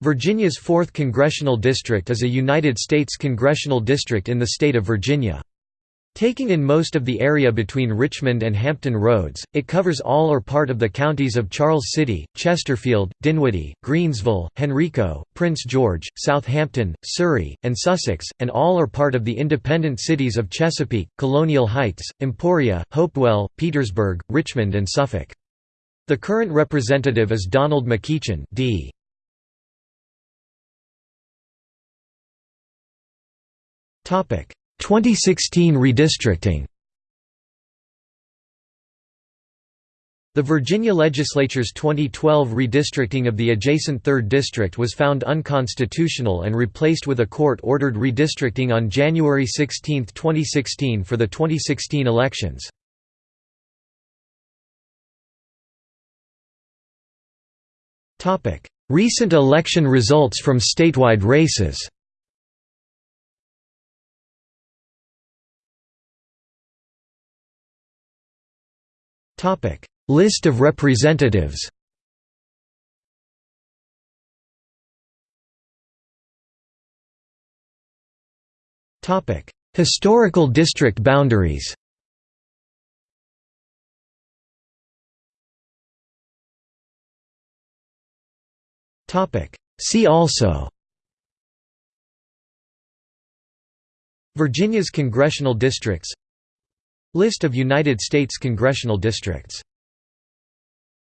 Virginia's 4th Congressional District is a United States congressional district in the state of Virginia. Taking in most of the area between Richmond and Hampton Roads, it covers all or part of the counties of Charles City, Chesterfield, Dinwiddie, Greensville, Henrico, Prince George, Southampton, Surry, and Sussex, and all or part of the independent cities of Chesapeake, Colonial Heights, Emporia, Hopewell, Petersburg, Richmond and Suffolk. The current representative is Donald McEachin D. 2016 redistricting. The Virginia legislature's 2012 redistricting of the adjacent 3rd District was found unconstitutional and replaced with a court-ordered redistricting on January 16, 2016 for the 2016 elections. Recent election results from statewide races Topic: List of representatives. Topic: Historical district boundaries. Topic: See also Virginia's congressional districts List of United States congressional districts